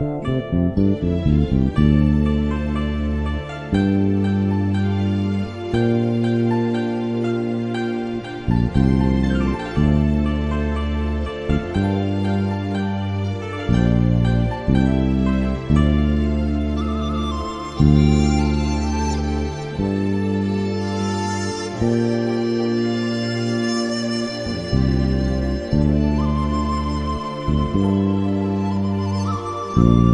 Música Thank